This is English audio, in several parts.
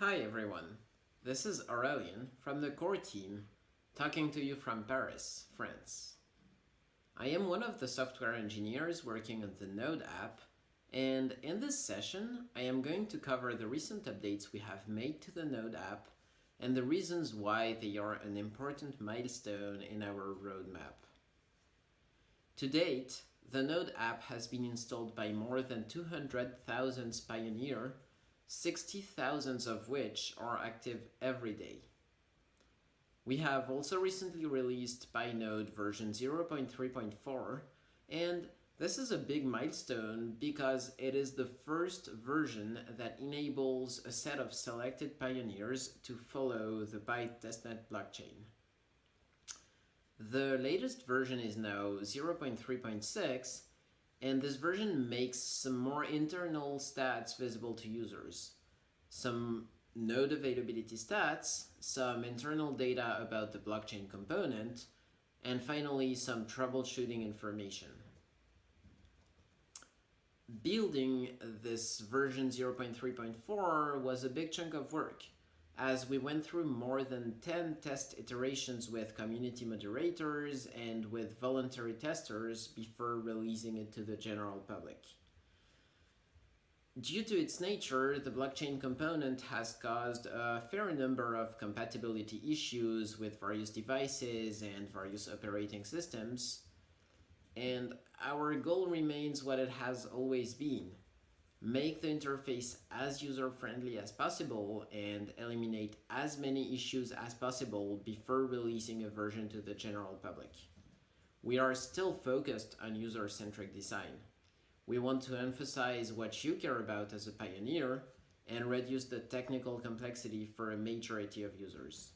Hi everyone, this is Aurélien from the core team talking to you from Paris, France. I am one of the software engineers working on the Node app and in this session I am going to cover the recent updates we have made to the Node app and the reasons why they are an important milestone in our roadmap. To date, the Node app has been installed by more than 200,000 Pioneer 60,000 of which are active every day. We have also recently released Pi Node version 0.3.4 and this is a big milestone because it is the first version that enables a set of selected pioneers to follow the Pi Testnet blockchain. The latest version is now 0.3.6 and this version makes some more internal stats visible to users. Some node availability stats, some internal data about the blockchain component, and finally some troubleshooting information. Building this version 0.3.4 was a big chunk of work as we went through more than 10 test iterations with community moderators and with voluntary testers before releasing it to the general public. Due to its nature, the blockchain component has caused a fair number of compatibility issues with various devices and various operating systems, and our goal remains what it has always been, make the interface as user-friendly as possible and eliminate as many issues as possible before releasing a version to the general public. We are still focused on user-centric design. We want to emphasize what you care about as a pioneer and reduce the technical complexity for a majority of users.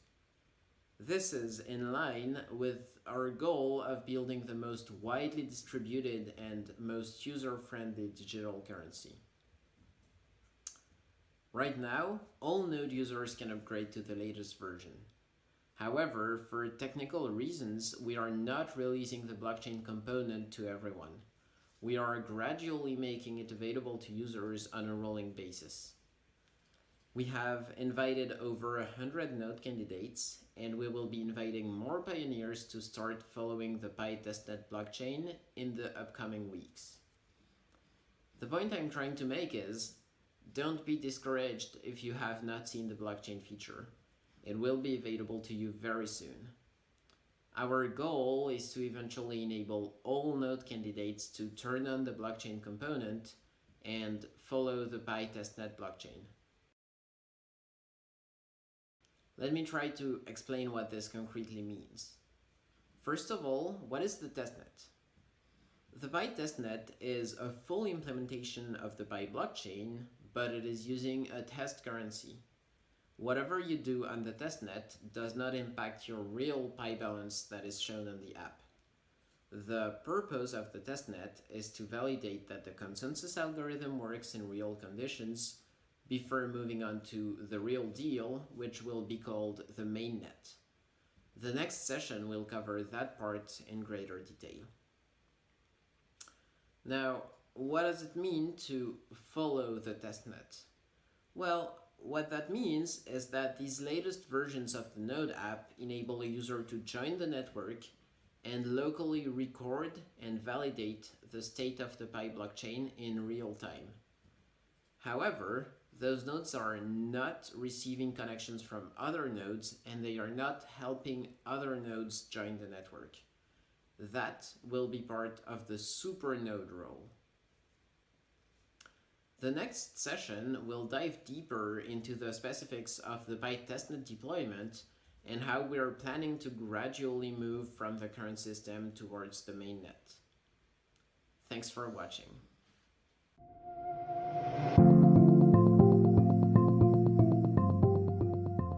This is in line with our goal of building the most widely distributed and most user-friendly digital currency. Right now, all Node users can upgrade to the latest version. However, for technical reasons, we are not releasing the blockchain component to everyone. We are gradually making it available to users on a rolling basis. We have invited over 100 node candidates, and we will be inviting more pioneers to start following the Pi Testnet blockchain in the upcoming weeks. The point I'm trying to make is, don't be discouraged if you have not seen the blockchain feature. It will be available to you very soon. Our goal is to eventually enable all node candidates to turn on the blockchain component and follow the Pi Testnet blockchain. Let me try to explain what this concretely means. First of all, what is the testnet? The Pi Testnet is a full implementation of the Pi blockchain but it is using a test currency. Whatever you do on the testnet does not impact your real Pi balance that is shown on the app. The purpose of the testnet is to validate that the consensus algorithm works in real conditions before moving on to the real deal, which will be called the mainnet. The next session will cover that part in greater detail. Now, what does it mean to follow the testnet? Well, what that means is that these latest versions of the Node app enable a user to join the network and locally record and validate the state of the Pi blockchain in real time. However, those nodes are not receiving connections from other nodes and they are not helping other nodes join the network. That will be part of the super node role. The next session will dive deeper into the specifics of the Pi Testnet deployment and how we are planning to gradually move from the current system towards the mainnet. Thanks for watching.